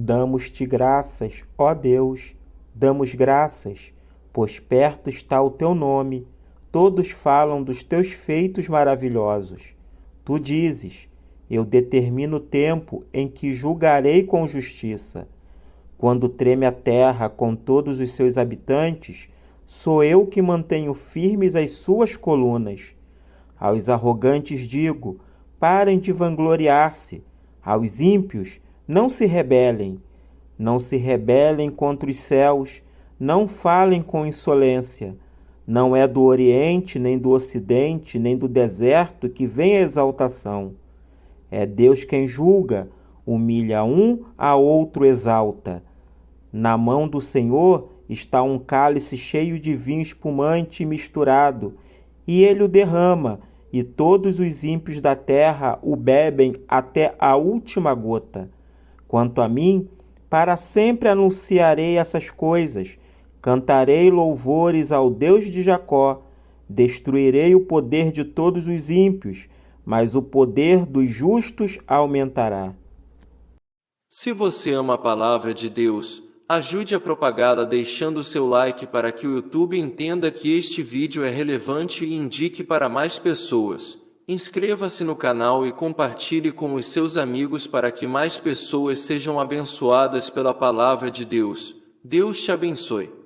Damos-te graças, ó Deus, damos graças, pois perto está o teu nome. Todos falam dos teus feitos maravilhosos. Tu dizes: Eu determino o tempo em que julgarei com justiça. Quando treme a terra com todos os seus habitantes, sou eu que mantenho firmes as suas colunas. Aos arrogantes digo: parem de vangloriar-se. Aos ímpios, não se rebelem. Não se rebelem contra os céus, não falem com insolência. Não é do Oriente, nem do Ocidente, nem do deserto que vem a exaltação. É Deus quem julga, humilha um, a outro exalta. Na mão do Senhor está um cálice cheio de vinho espumante misturado, e ele o derrama, e todos os ímpios da terra o bebem até a última gota. Quanto a mim, para sempre anunciarei essas coisas, cantarei louvores ao Deus de Jacó, destruirei o poder de todos os ímpios, mas o poder dos justos aumentará. Se você ama a palavra de Deus, ajude a propagá-la deixando seu like para que o YouTube entenda que este vídeo é relevante e indique para mais pessoas. Inscreva-se no canal e compartilhe com os seus amigos para que mais pessoas sejam abençoadas pela palavra de Deus. Deus te abençoe.